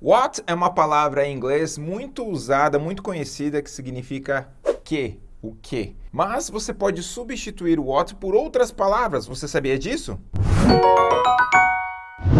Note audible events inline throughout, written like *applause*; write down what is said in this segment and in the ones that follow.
What é uma palavra em inglês muito usada, muito conhecida, que significa que, o que. Mas você pode substituir what por outras palavras. Você sabia disso?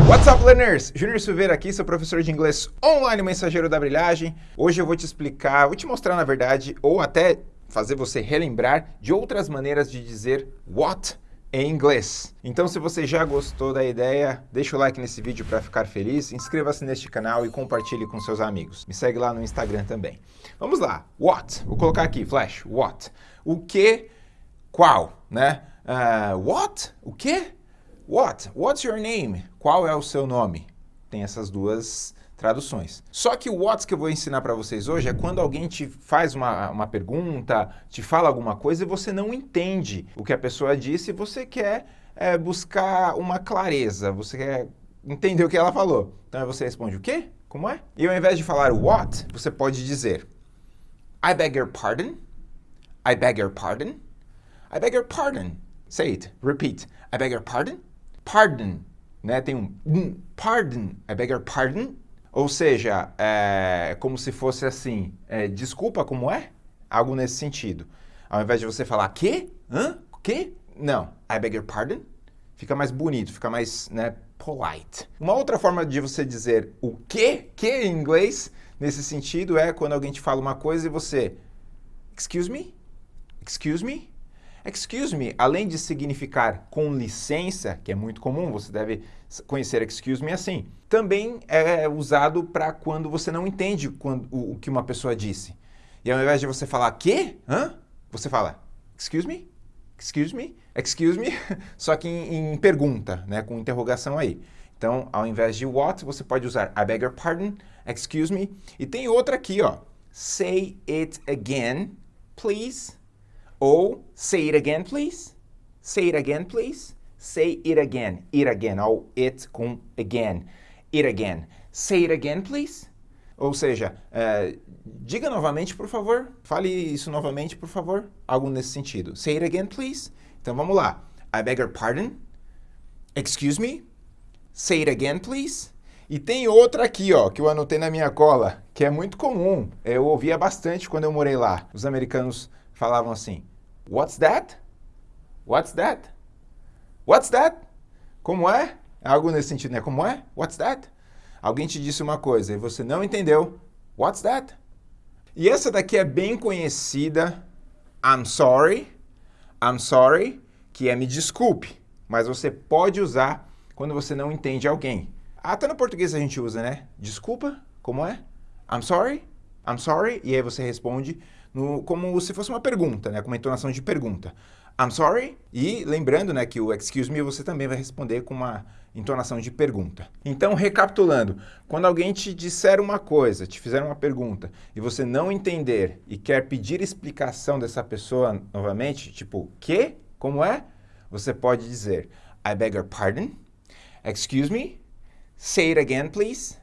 What's up, learners? Júnior Silveira aqui, seu professor de inglês online, mensageiro da brilhagem. Hoje eu vou te explicar, vou te mostrar, na verdade, ou até fazer você relembrar de outras maneiras de dizer what em inglês. Então, se você já gostou da ideia, deixa o like nesse vídeo para ficar feliz, inscreva-se neste canal e compartilhe com seus amigos. Me segue lá no Instagram também. Vamos lá. What? Vou colocar aqui, flash. What? O que? Qual? Né? Uh, what? O que? What? What's your name? Qual é o seu nome? Tem essas duas traduções. Só que o what que eu vou ensinar para vocês hoje é quando alguém te faz uma, uma pergunta, te fala alguma coisa e você não entende o que a pessoa disse e você quer é, buscar uma clareza, você quer entender o que ela falou. Então você responde o quê? Como é? E ao invés de falar what, você pode dizer I beg your pardon, I beg your pardon, I beg your pardon. Say it, repeat. I beg your pardon, pardon, né? Tem um pardon, I beg your pardon, ou seja, é como se fosse assim, é, desculpa, como é? Algo nesse sentido. Ao invés de você falar, que? Hã? Que? Não, I beg your pardon. Fica mais bonito, fica mais, né, polite. Uma outra forma de você dizer o que, que em inglês, nesse sentido, é quando alguém te fala uma coisa e você, excuse me? Excuse me? Excuse me, além de significar com licença, que é muito comum, você deve conhecer excuse me assim, também é usado para quando você não entende quando, o, o, que uma pessoa disse. E ao invés de você falar que, hã? Você fala excuse me, excuse me, excuse me, *laughs* só que em, em pergunta, né, com interrogação aí. Então, ao invés de what, você pode usar I beg your pardon, excuse me. E tem outra aqui, ó. Say it again, please. Ou say it again, please. Say it again, please. Say it again. It again. Ou it com again. It again. Say it again, please. Ou seja, uh, diga novamente, por favor. Fale isso novamente, por favor. Algo nesse sentido. Say it again, please. Então vamos lá. I beg your pardon. Excuse me. Say it again, please. E tem outra aqui, ó, que eu anotei na minha cola, que é muito comum. Eu ouvia bastante quando eu morei lá. Os americanos falavam assim, What's that? What's that? What's that? Como é? é? Algo nesse sentido, né? Como é? What's that? Alguém te disse uma coisa e você não entendeu. What's that? E essa daqui é bem conhecida. I'm sorry. I'm sorry, que é me desculpe. Mas você pode usar quando você não entende alguém. Até no português a gente usa, né? Desculpa, como é? I'm sorry. I'm sorry. E aí você responde no, como se fosse uma pergunta, né? Com uma entonação de pergunta. I'm sorry. E lembrando né, que o excuse me você também vai responder com uma entonação de pergunta. Então, recapitulando, quando alguém te disser uma coisa, te fizer uma pergunta, e você não entender e quer pedir explicação dessa pessoa novamente, tipo, que? Como é? Você pode dizer, I beg your pardon, excuse me, say it again, please.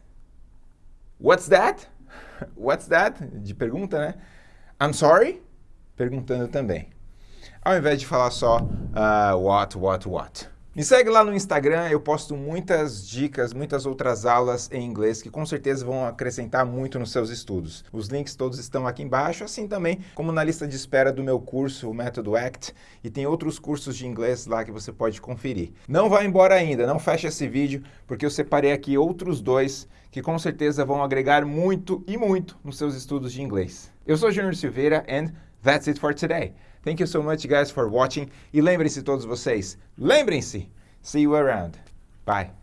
What's that? *laughs* What's that? De pergunta, né? I'm sorry? Perguntando também. Ao invés de falar só uh, what, what, what. Me segue lá no Instagram, eu posto muitas dicas, muitas outras aulas em inglês que com certeza vão acrescentar muito nos seus estudos. Os links todos estão aqui embaixo, assim também como na lista de espera do meu curso, o Método ACT, e tem outros cursos de inglês lá que você pode conferir. Não vá embora ainda, não feche esse vídeo, porque eu separei aqui outros dois que com certeza vão agregar muito e muito nos seus estudos de inglês. Eu sou Junior Silveira and that's it for today. Thank you so much, guys, for watching. E lembrem-se todos vocês, lembrem-se, see you around. Bye.